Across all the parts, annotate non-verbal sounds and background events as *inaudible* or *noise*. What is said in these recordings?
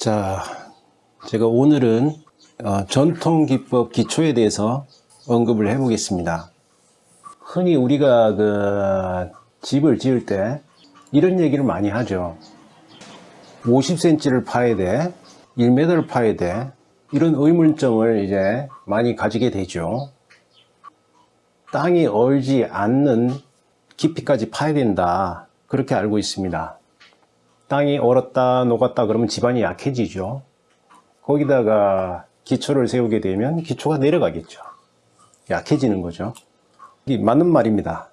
자, 제가 오늘은 어, 전통 기법 기초에 대해서 언급을 해 보겠습니다. 흔히 우리가 그 집을 지을 때 이런 얘기를 많이 하죠. 50cm를 파야 돼, 1m를 파야 돼, 이런 의문점을 이제 많이 가지게 되죠. 땅이 얼지 않는 깊이까지 파야 된다. 그렇게 알고 있습니다. 땅이 얼었다 녹았다 그러면 집안이 약해지죠. 거기다가 기초를 세우게 되면 기초가 내려가겠죠. 약해지는 거죠. 맞는 말입니다.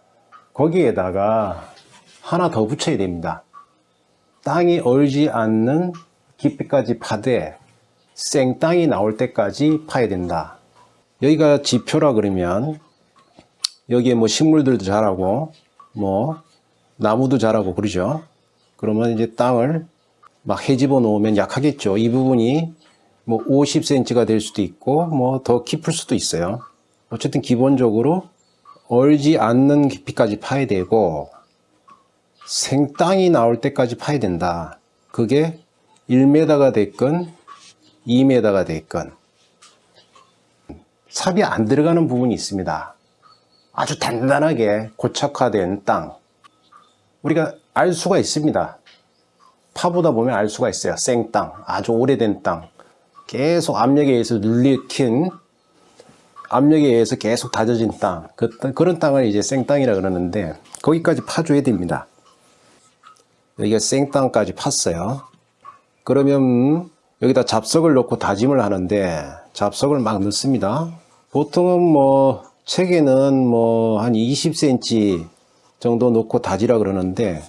거기에다가 하나 더 붙여야 됩니다. 땅이 얼지 않는 깊이까지 파되 생땅이 나올 때까지 파야 된다. 여기가 지표라 그러면 여기에 뭐 식물들도 자라고 뭐 나무도 자라고 그러죠. 그러면 이제 땅을 막 해집어 놓으면 약하겠죠. 이 부분이 뭐 50cm가 될 수도 있고 뭐 더 깊을 수도 있어요. 어쨌든 기본적으로 얼지 않는 깊이까지 파야 되고 생땅이 나올 때까지 파야 된다. 그게 1m가 됐건 2m가 됐건 삽이 안 들어가는 부분이 있습니다. 아주 단단하게 고착화된 땅 우리가 알 수가 있습니다. 파보다 보면 알 수가 있어요. 생땅, 아주 오래된 땅 계속 압력에 의해서 눌리킨 압력에 의해서 계속 다져진 땅 그, 그런 땅을 이제 생땅이라 그러는데 거기까지 파줘야 됩니다. 여기가 생땅까지 팠어요. 그러면 여기다 잡석을 넣고 다짐을 하는데 잡석을 막 넣습니다. 보통은 뭐 책에는 뭐 한 20cm 정도 넣고 다지라 그러는데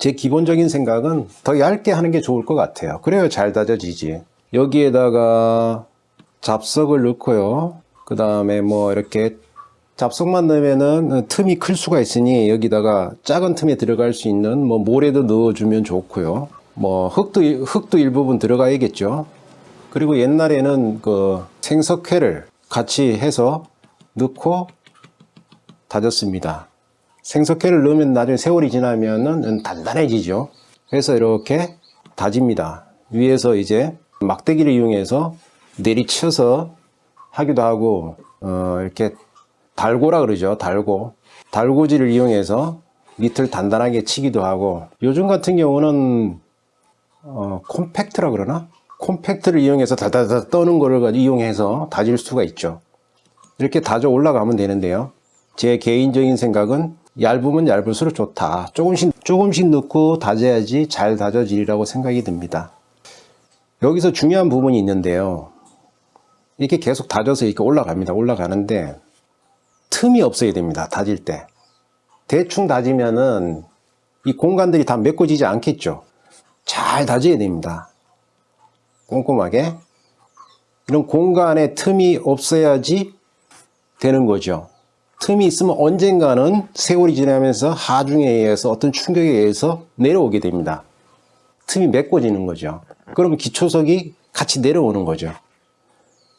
제 기본적인 생각은 더 얇게 하는 게 좋을 것 같아요. 그래야 잘 다져지지. 여기에다가 잡석을 넣고요. 그 다음에 뭐 이렇게 잡석만 넣으면은 틈이 클 수가 있으니 여기다가 작은 틈에 들어갈 수 있는 뭐 모래도 넣어주면 좋고요. 뭐 흙도 흙도 일부분 들어가야겠죠. 그리고 옛날에는 그 생석회를 같이 해서 넣고 다졌습니다. 생석회를 넣으면 나중에 세월이 지나면은 단단해지죠. 그래서 이렇게 다집니다. 위에서 이제 막대기를 이용해서 내리쳐서 하기도 하고 어 이렇게 달고라 그러죠. 달고 달고지를 이용해서 밑을 단단하게 치기도 하고 요즘 같은 경우는 어 콤팩트라 그러나 콤팩트를 이용해서 다다다 떠는 거를 이용해서 다질 수가 있죠. 이렇게 다져 올라가면 되는데요. 제 개인적인 생각은 얇으면 얇을수록 좋다. 조금씩 조금씩 넣고 다져야지 잘 다져지리라고 생각이 듭니다. 여기서 중요한 부분이 있는데요. 이렇게 계속 다져서 이렇게 올라갑니다. 올라가는데 틈이 없어야 됩니다. 다질 때. 대충 다지면은 이 공간들이 다 메꿔지지 않겠죠. 잘 다져야 됩니다. 꼼꼼하게. 이런 공간에 틈이 없어야지 되는 거죠. 틈이 있으면 언젠가는 세월이 지나면서 하중에 의해서 어떤 충격에 의해서 내려오게 됩니다. 틈이 메꿔지는 거죠. 그러면 기초석이 같이 내려오는 거죠.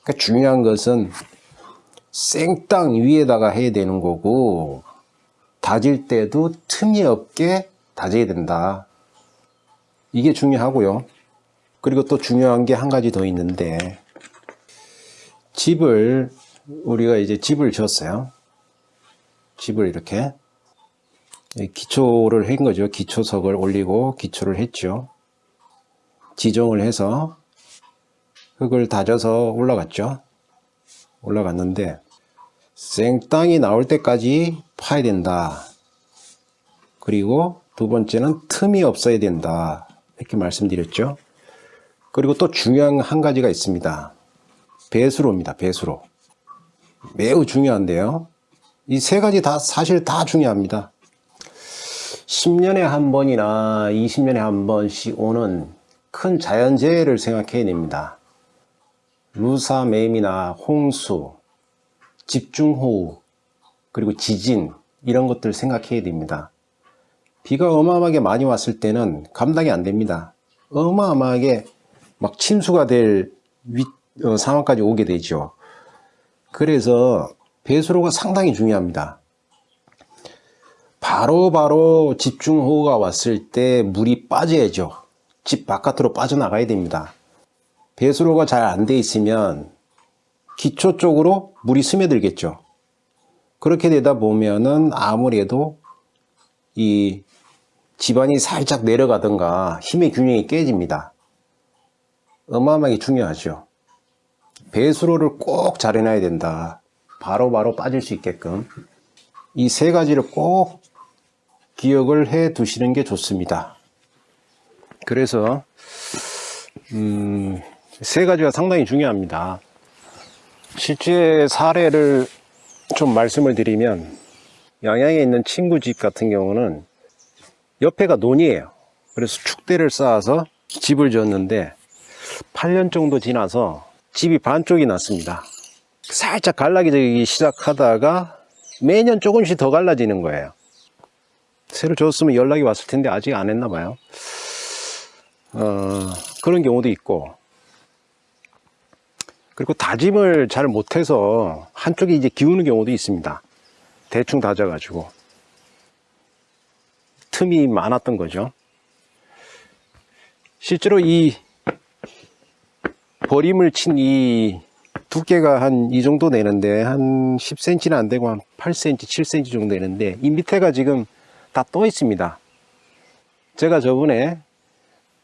그러니까 중요한 것은 생땅 위에다가 해야 되는 거고 다질 때도 틈이 없게 다져야 된다. 이게 중요하고요. 그리고 또 중요한 게 한 가지 더 있는데 집을 우리가 이제 집을 지었어요. 집을 이렇게 기초를 한 거죠. 기초석을 올리고 기초를 했죠. 지정을 해서 흙을 다져서 올라갔죠. 올라갔는데 생땅이 나올 때까지 파야 된다. 그리고 두 번째는 틈이 없어야 된다. 이렇게 말씀드렸죠. 그리고 또 중요한 한 가지가 있습니다. 배수로입니다. 배수로. 매우 중요한데요. 이 세 가지 다 사실 다 중요합니다. 10년에 한 번이나 20년에 한 번씩 오는 큰 자연재해를 생각해야 됩니다. 루사매미나 홍수, 집중호우, 그리고 지진 이런 것들 생각해야 됩니다. 비가 어마어마하게 많이 왔을 때는 감당이 안 됩니다. 어마어마하게 막 침수가 될 위, 어, 상황까지 오게 되죠. 그래서 배수로가 상당히 중요합니다. 바로바로 바로 집중호우가 왔을 때 물이 빠져야죠. 집 바깥으로 빠져나가야 됩니다. 배수로가 잘 안 돼 있으면 기초 쪽으로 물이 스며들겠죠. 그렇게 되다 보면은 아무래도 이 집안이 살짝 내려가든가 힘의 균형이 깨집니다. 어마어마하게 중요하죠. 배수로를 꼭 잘 해놔야 된다. 바로 바로 빠질 수 있게끔. 이 세 가지를 꼭 기억을 해 두시는 게 좋습니다. 그래서, 음, 세 가지가 상당히 중요합니다. 실제 사례를 좀 말씀을 드리면, 양양에 있는 친구 집 같은 경우는 옆에가 논이에요. 그래서 축대를 쌓아서 집을 지었는데 8년 정도 지나서 집이 반쪽이 났습니다. 살짝 갈라지기 시작하다가 매년 조금씩 더 갈라지는 거예요. 새로 지었으면 연락이 왔을 텐데 아직 안 했나 봐요. 어, 그런 경우도 있고 그리고 다짐을 잘 못해서 한쪽이 이제 기우는 경우도 있습니다. 대충 다져 가지고 틈이 많았던 거죠. 실제로 이 버림을 친 이 두께가 한 이 정도 되는데 한 10cm는 안 되고 한 8cm, 7cm 정도 되는데 이 밑에가 지금 다 떠 있습니다. 제가 저번에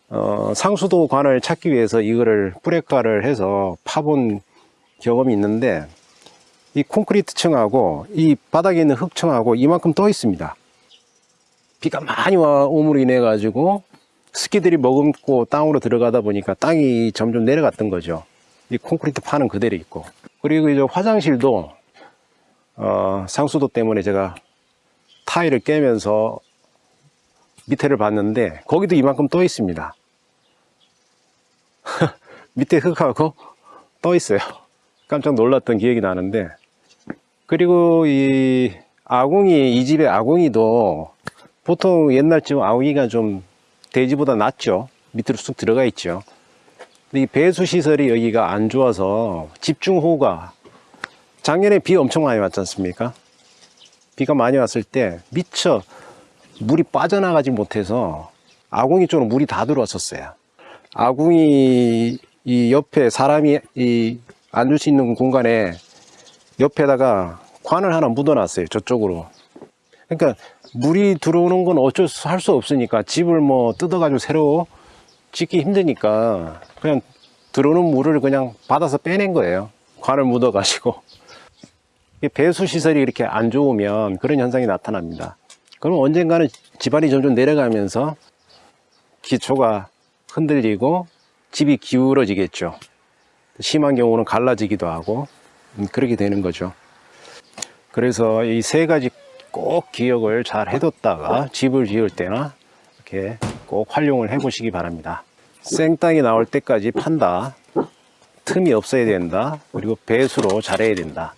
어, 상수도 관을 찾기 위해서 이거를 뿌레카를 해서 파본 경험이 있는데 이 콘크리트 층하고 이 바닥에 있는 흙층하고 이만큼 떠 있습니다. 비가 많이 와 오므로 인해 가지고 스키들이 머금고 땅으로 들어가다 보니까 땅이 점점 내려갔던 거죠. 이 콘크리트 파는 그대로 있고 그리고 이제 화장실도 어, 상수도 때문에 제가 타일을 깨면서 밑에를 봤는데 거기도 이만큼 떠 있습니다. *laughs* 밑에 흙하고 떠 있어요. 깜짝 놀랐던 기억이 나는데 그리고 이 아궁이 이 집의 아궁이도 보통 옛날쯤 아궁이가 좀 대지보다 낫죠. 밑으로 쑥 들어가 있죠. 이 배수 시설이 여기가 안 좋아서 집중호우가 작년에 비 엄청 많이 왔지 않습니까? 비가 많이 왔을 때 미처 물이 빠져나가지 못해서 아궁이 쪽으로 물이 다 들어왔었어요. 아궁이 이 옆에 사람이 이 앉을 수 있는 공간에 옆에다가 관을 하나 묻어놨어요. 저쪽으로. 그러니까 물이 들어오는 건 어쩔 수 할 수 없으니까 집을 뭐 뜯어가지고 새로 짓기 힘드니까 그냥 들어오는 물을 그냥 받아서 빼낸 거예요. 관을 묻어 가지고. *laughs* 이게 배수 시설이 이렇게 안 좋으면 그런 현상이 나타납니다. 그럼 언젠가는 집안이 점점 내려가면서 기초가 흔들리고 집이 기울어지겠죠. 심한 경우는 갈라지기도 하고 음, 그렇게 되는 거죠. 그래서 이 세 가지 꼭 기억을 잘 해뒀다가 집을 지을 때나 이렇게 꼭 활용을 해 보시기 바랍니다. 생땅이 나올 때까지 판다. 틈이 없어야 된다. 그리고 배수로 잘해야 된다.